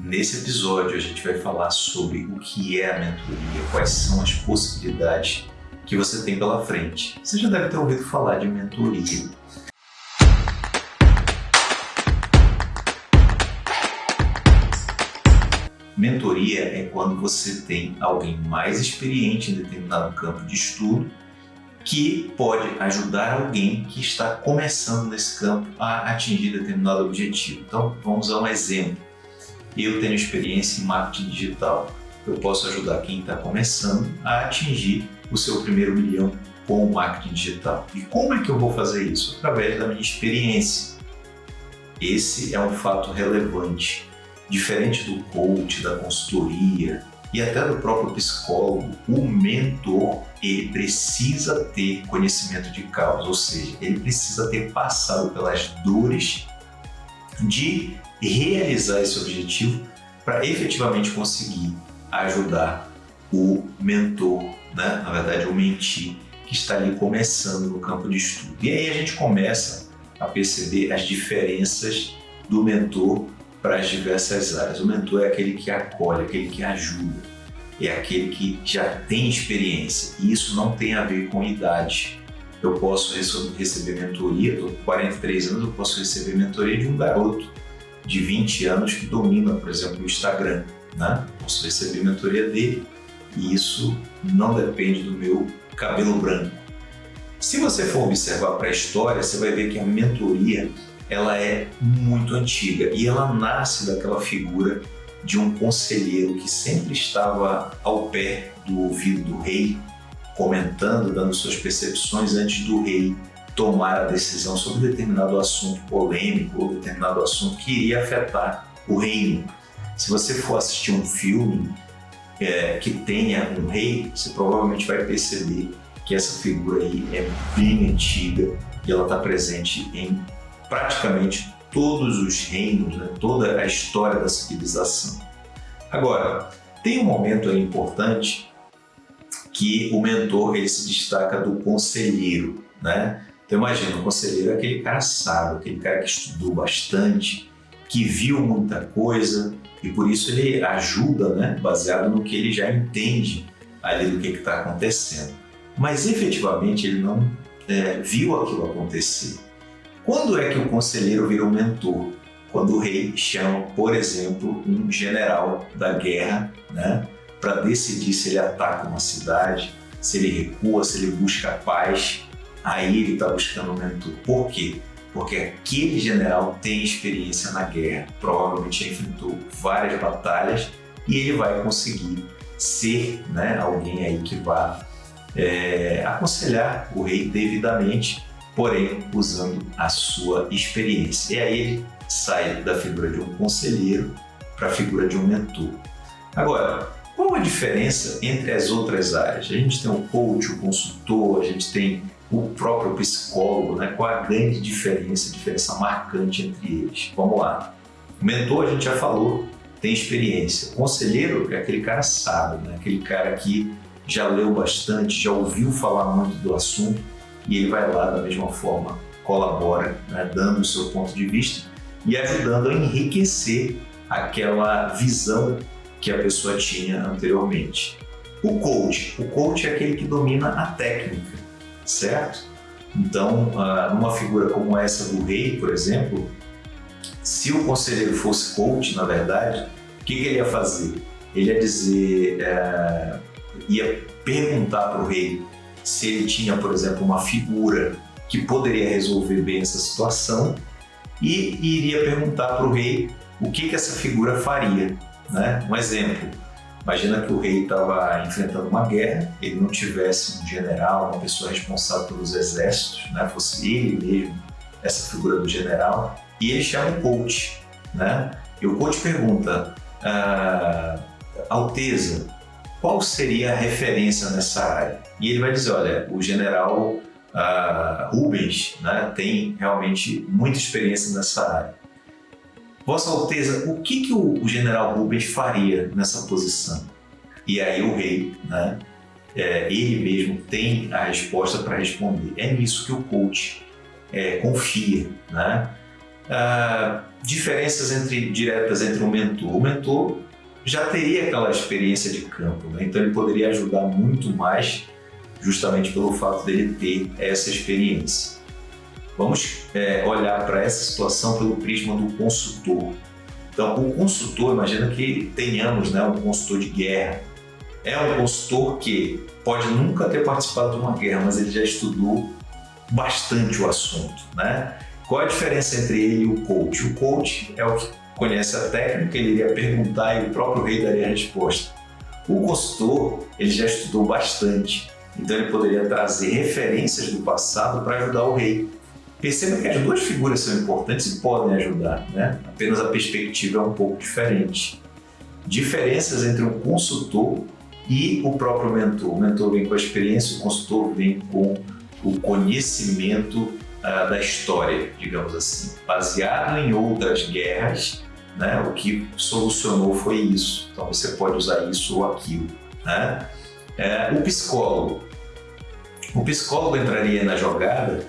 Nesse episódio a gente vai falar sobre o que é a mentoria, quais são as possibilidades que você tem pela frente. Você já deve ter ouvido falar de mentoria. Mentoria é quando você tem alguém mais experiente em determinado campo de estudo que pode ajudar alguém que está começando nesse campo a atingir determinado objetivo. Então, vamos a um exemplo. Eu tenho experiência em marketing digital. Eu posso ajudar quem está começando a atingir o seu primeiro milhão com o marketing digital. E como é que eu vou fazer isso? Através da minha experiência. Esse é um fato relevante. Diferente do coach, da consultoria, e até do próprio psicólogo, o mentor ele precisa ter conhecimento de causa, ou seja, ele precisa ter passado pelas dores de realizar esse objetivo para efetivamente conseguir ajudar o mentor, né? na verdade o mentir, que está ali começando no campo de estudo. E aí a gente começa a perceber as diferenças do mentor para as diversas áreas. O mentor é aquele que acolhe, aquele que ajuda, é aquele que já tem experiência. E isso não tem a ver com idade. Eu posso receber mentoria, estou com 43 anos, eu posso receber mentoria de um garoto de 20 anos que domina, por exemplo, o Instagram. Né? Posso receber mentoria dele e isso não depende do meu cabelo branco. Se você for observar para a história, você vai ver que a mentoria ela é muito antiga e ela nasce daquela figura de um conselheiro que sempre estava ao pé do ouvido do rei, comentando, dando suas percepções antes do rei tomar a decisão sobre determinado assunto polêmico ou determinado assunto que iria afetar o reino. Se você for assistir um filme é, que tenha um rei, você provavelmente vai perceber que essa figura aí é bem antiga e ela está presente em praticamente todos os reinos, né? toda a história da civilização. Agora, tem um momento importante que o mentor ele se destaca do conselheiro, né? Então imagina, o conselheiro é aquele cara sábio, aquele cara que estudou bastante, que viu muita coisa e por isso ele ajuda, né? Baseado no que ele já entende ali do que está acontecendo. Mas efetivamente ele não é, viu aquilo acontecer. Quando é que o conselheiro vira um mentor? Quando o rei chama, por exemplo, um general da guerra né, para decidir se ele ataca uma cidade, se ele recua, se ele busca paz, aí ele está buscando um mentor. Por quê? Porque aquele general tem experiência na guerra, provavelmente enfrentou várias batalhas e ele vai conseguir ser né, alguém aí que vá é, aconselhar o rei devidamente porém usando a sua experiência. E aí ele sai da figura de um conselheiro para a figura de um mentor. Agora, qual a diferença entre as outras áreas? A gente tem o coach, o consultor, a gente tem o próprio psicólogo, né? qual a grande diferença, a diferença marcante entre eles? Vamos lá. O mentor, a gente já falou, tem experiência. O conselheiro é aquele cara sábio, né? aquele cara que já leu bastante, já ouviu falar muito do assunto e ele vai lá da mesma forma, colabora, né, dando o seu ponto de vista e ajudando a enriquecer aquela visão que a pessoa tinha anteriormente. O coach, o coach é aquele que domina a técnica, certo? Então, ah, numa figura como essa do rei, por exemplo, se o conselheiro fosse coach, na verdade, o que, ele ia fazer? Ele ia dizer, é, ia perguntar para o rei se ele tinha, por exemplo, uma figura que poderia resolver bem essa situação e iria perguntar para o rei o que, que essa figura faria. Né? Um exemplo, imagina que o rei estava enfrentando uma guerra, ele não tivesse um general, uma pessoa responsável pelos exércitos, né? fosse ele mesmo essa figura do general, e ele chama o coach. Né? E o coach pergunta, ah, Alteza, qual seria a referência nessa área? E ele vai dizer, olha, o general uh, Rubens né, tem realmente muita experiência nessa área. Vossa Alteza, o que, que o, o general Rubens faria nessa posição? E aí o rei, né, é, ele mesmo tem a resposta para responder. É nisso que o coach é, confia. Né? Uh, diferenças entre, diretas entre o mentor. O mentor já teria aquela experiência de campo, né? então ele poderia ajudar muito mais justamente pelo fato dele ter essa experiência. Vamos é, olhar para essa situação pelo prisma do consultor. Então, o consultor, imagina que tenhamos né, um consultor de guerra. É um consultor que pode nunca ter participado de uma guerra, mas ele já estudou bastante o assunto. Né? Qual a diferença entre ele e o coach? O coach é o que conhece a técnica, ele iria perguntar e o próprio rei daria a resposta. O consultor, ele já estudou bastante, então ele poderia trazer referências do passado para ajudar o rei. Perceba que as duas figuras são importantes e podem ajudar, né? apenas a perspectiva é um pouco diferente. Diferenças entre um consultor e o próprio mentor. O mentor vem com a experiência, o consultor vem com o conhecimento uh, da história, digamos assim, baseado em outras guerras né? O que solucionou foi isso. Então você pode usar isso ou aquilo. Né? É, o psicólogo. O psicólogo entraria na jogada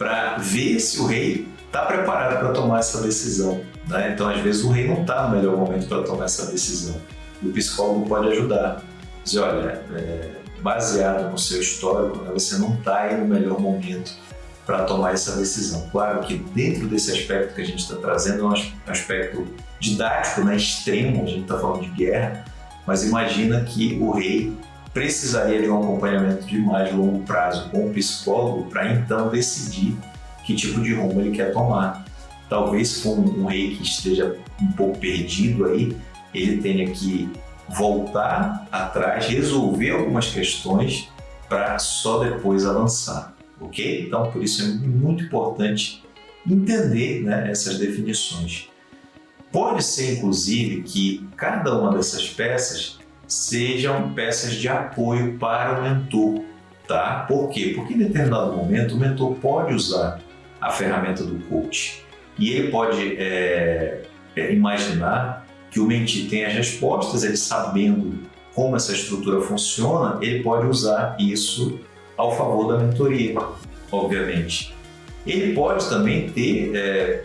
para ver se o rei está preparado para tomar essa decisão. Né? Então, às vezes, o rei não está no melhor momento para tomar essa decisão. E o psicólogo pode ajudar. Dizer, olha, é, baseado no seu histórico, né, você não está no melhor momento para tomar essa decisão. Claro que dentro desse aspecto que a gente está trazendo é um aspecto didático, né, extremo, a gente está falando de guerra, mas imagina que o rei precisaria de um acompanhamento de mais longo prazo com o psicólogo para então decidir que tipo de rumo ele quer tomar. Talvez com um rei que esteja um pouco perdido aí, ele tenha que voltar atrás, resolver algumas questões para só depois avançar ok? Então, por isso é muito importante entender né, essas definições. Pode ser, inclusive, que cada uma dessas peças sejam peças de apoio para o mentor, tá? Por quê? Porque em determinado momento o mentor pode usar a ferramenta do coach e ele pode é, é, imaginar que o mentir tem as respostas, ele sabendo como essa estrutura funciona, ele pode usar isso ao favor da mentoria, obviamente. Ele pode também ter, é,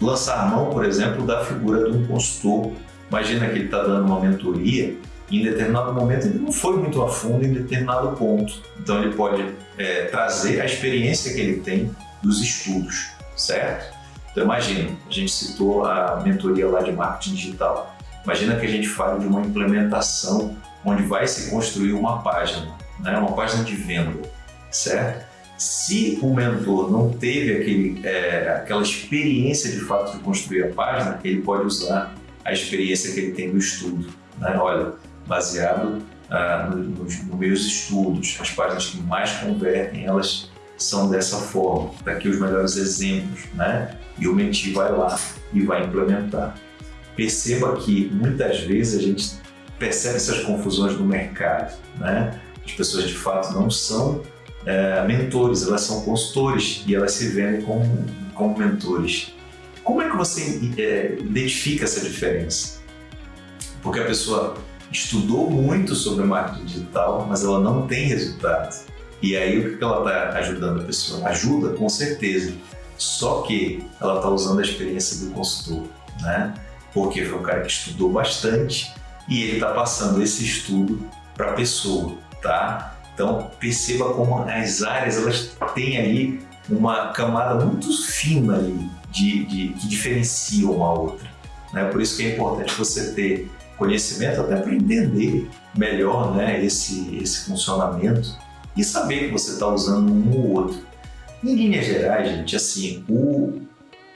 lançar mão, por exemplo, da figura de um consultor. Imagina que ele está dando uma mentoria em determinado momento ele não foi muito a fundo em determinado ponto. Então ele pode é, trazer a experiência que ele tem dos estudos, certo? Então imagina, a gente citou a mentoria lá de marketing digital. Imagina que a gente fale de uma implementação onde vai se construir uma página, né? uma página de venda certo? Se o mentor não teve aquele, é, aquela experiência de fato de construir a página, ele pode usar a experiência que ele tem do estudo. Né? Olha, baseado ah, nos, nos meus estudos, as páginas que mais convertem, elas são dessa forma. Daqui os melhores exemplos, né? E o mentir vai lá e vai implementar. Perceba que muitas vezes a gente percebe essas confusões no mercado, né? As pessoas de fato não são é, mentores, elas são consultores e elas se vendem como, como mentores. Como é que você é, identifica essa diferença? Porque a pessoa estudou muito sobre marketing digital, mas ela não tem resultado. E aí o que ela está ajudando a pessoa? Ajuda, com certeza. Só que ela está usando a experiência do consultor, né? Porque foi um cara que estudou bastante e ele está passando esse estudo para a pessoa, tá? Então perceba como as áreas elas têm ali uma camada muito fina ali de, de que diferencia uma outra. Né? Por isso que é importante você ter conhecimento até para entender melhor né, esse, esse funcionamento e saber que você está usando um ou outro. Em linhas gerais, gente, assim, o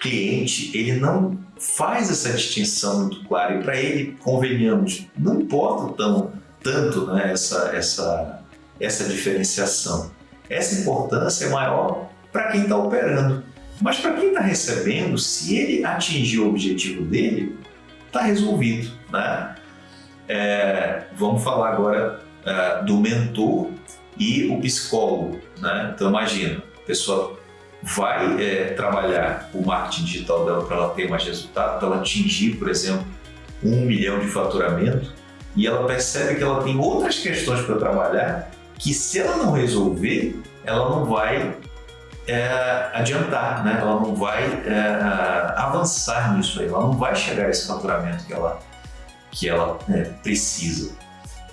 cliente ele não faz essa distinção muito clara e para ele, convenhamos, não importa tão, tanto né, essa, essa essa diferenciação. Essa importância é maior para quem está operando. Mas para quem está recebendo, se ele atingir o objetivo dele, está resolvido. Né? É, vamos falar agora é, do mentor e o psicólogo. Né? Então imagina, a pessoa vai é, trabalhar o marketing digital dela para ela ter mais resultado, para ela atingir, por exemplo, um milhão de faturamento, e ela percebe que ela tem outras questões para trabalhar que se ela não resolver, ela não vai é, adiantar, né? ela não vai é, avançar nisso aí, ela não vai chegar a esse faturamento que ela, que ela é, precisa.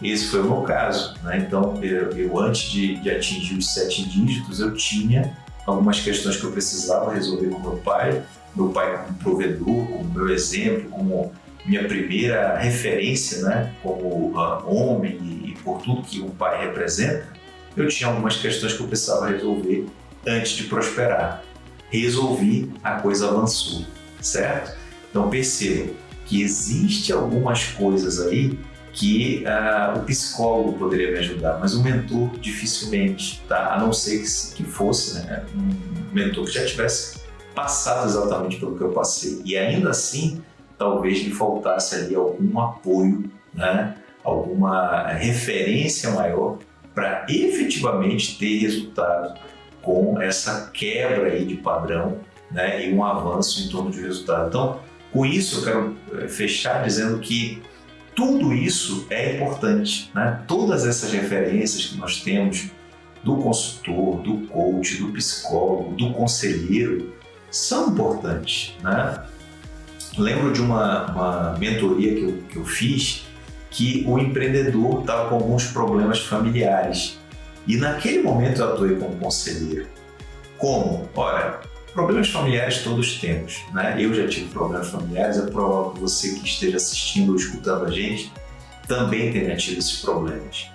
Esse foi o meu caso. Né? Então, eu, eu antes de, de, atingir os sete dígitos, eu tinha algumas questões que eu precisava resolver com meu pai, meu pai como provedor, como meu exemplo, como minha primeira referência né? como uh, homem e, e por tudo que um pai representa, eu tinha algumas questões que eu precisava resolver antes de prosperar. Resolvi, a coisa avançou, certo? Então perceba que existe algumas coisas aí que uh, o psicólogo poderia me ajudar, mas o mentor dificilmente, tá? A não ser que, que fosse né, um mentor que já tivesse passado exatamente pelo que eu passei. E ainda assim, talvez lhe faltasse ali algum apoio, né? alguma referência maior para efetivamente ter resultado com essa quebra aí de padrão né, e um avanço em torno de resultado. Então, com isso eu quero eh, fechar dizendo que tudo isso é importante. Né? Todas essas referências que nós temos do consultor, do coach, do psicólogo, do conselheiro, são importantes. Né? Lembro de uma, uma mentoria que eu, que eu fiz que o empreendedor estava com alguns problemas familiares e naquele momento eu atuei como conselheiro. Como? Ora, problemas familiares todos temos, né? Eu já tive problemas familiares, é provável que você que esteja assistindo ou escutando a gente também tenha tido esses problemas.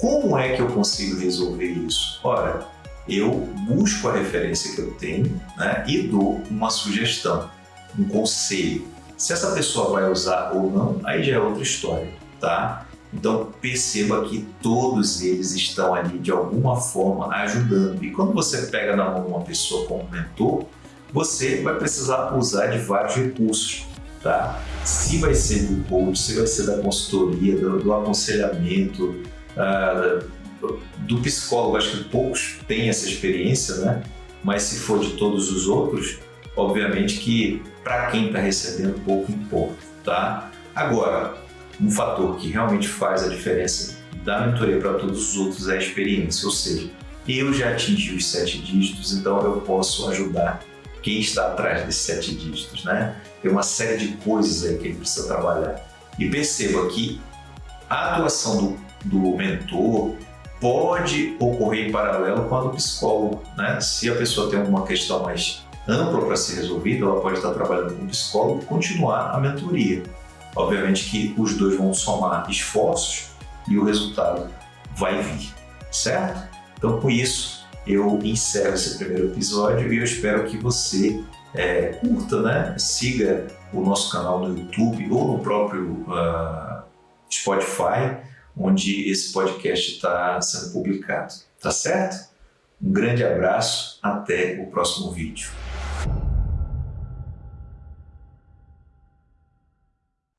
Como é que eu consigo resolver isso? Ora, eu busco a referência que eu tenho né, e dou uma sugestão, um conselho. Se essa pessoa vai usar ou não, aí já é outra história, tá? Então perceba que todos eles estão ali de alguma forma ajudando. E quando você pega na mão uma pessoa como mentor, você vai precisar usar de vários recursos, tá? Se vai ser do coach, se vai ser da consultoria, do, do aconselhamento, uh, do psicólogo, acho que poucos têm essa experiência, né? Mas se for de todos os outros, obviamente que para quem está recebendo pouco importa, tá? Agora, um fator que realmente faz a diferença da mentoria para todos os outros é a experiência, ou seja, eu já atingi os sete dígitos, então eu posso ajudar quem está atrás desses sete dígitos, né? Tem uma série de coisas aí que ele precisa trabalhar. E perceba que a atuação do, do mentor pode ocorrer em paralelo com a do psicólogo, né? Se a pessoa tem alguma questão mais ampla para ser resolvida, ela pode estar trabalhando com o psicólogo e continuar a mentoria. Obviamente que os dois vão somar esforços e o resultado vai vir, certo? Então, com isso, eu encerro esse primeiro episódio e eu espero que você é, curta, né? siga o nosso canal no YouTube ou no próprio uh, Spotify, onde esse podcast está sendo publicado. Tá certo? Um grande abraço, até o próximo vídeo.